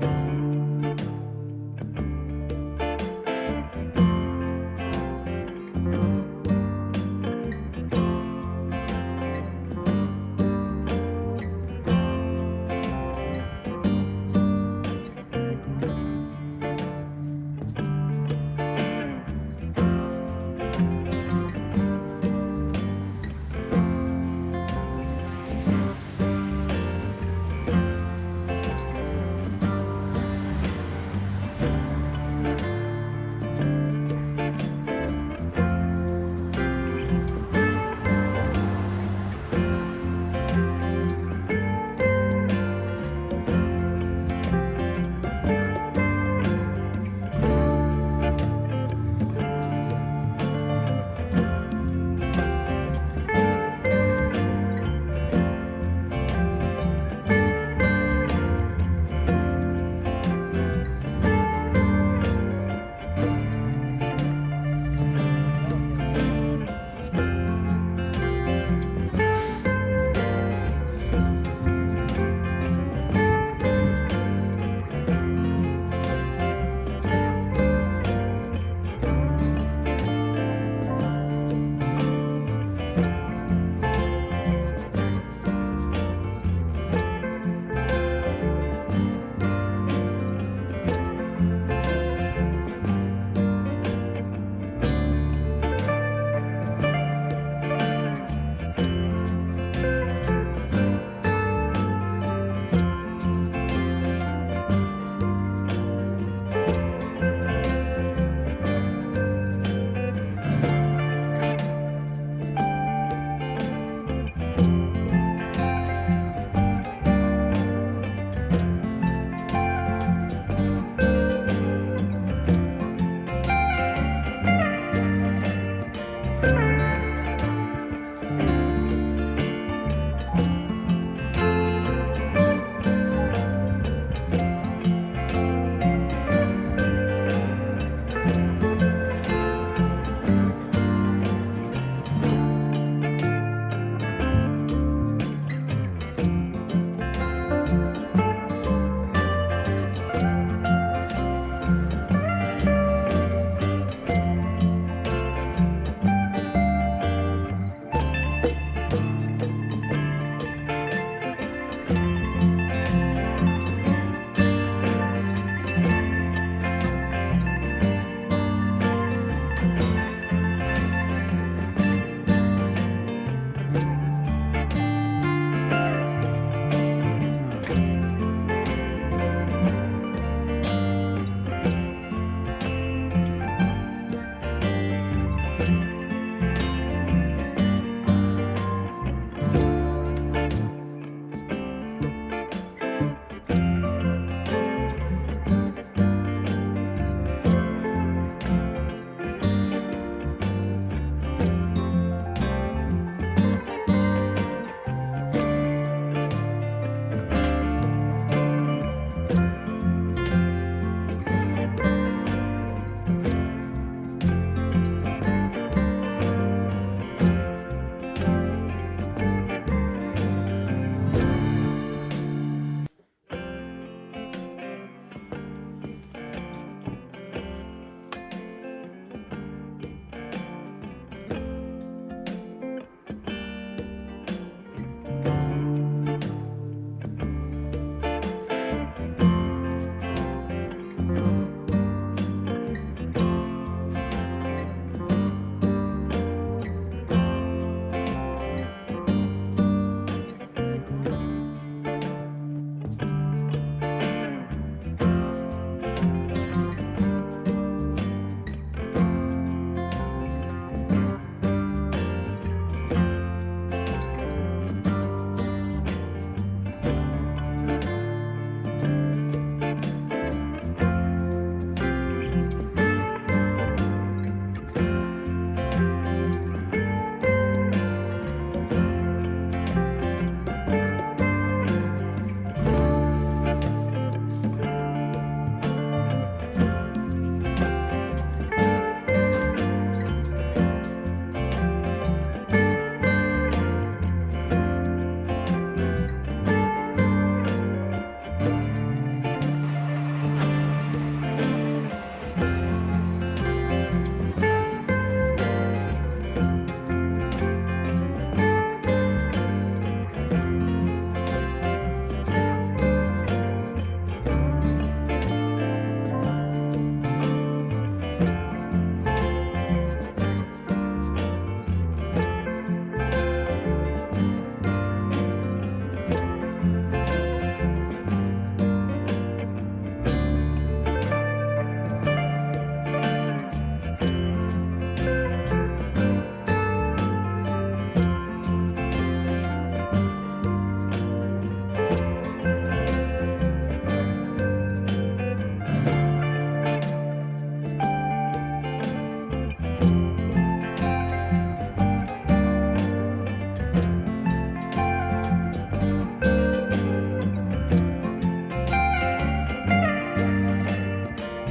Bye.